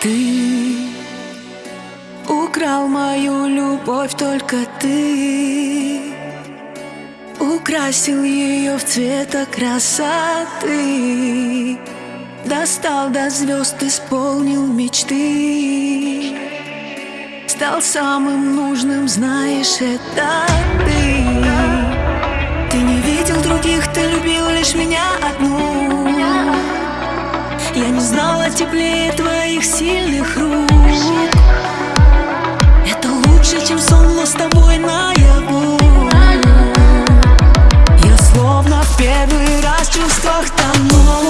Ты украл мою любовь, только ты. Украсил ее в цвета красоты. Достал до звезд, исполнил мечты. Стал самым нужным, знаешь, это ты теплее твоих сильных рук. Это лучше, чем сон, но с тобой наяву. Я словно в первый раз в чувствах тону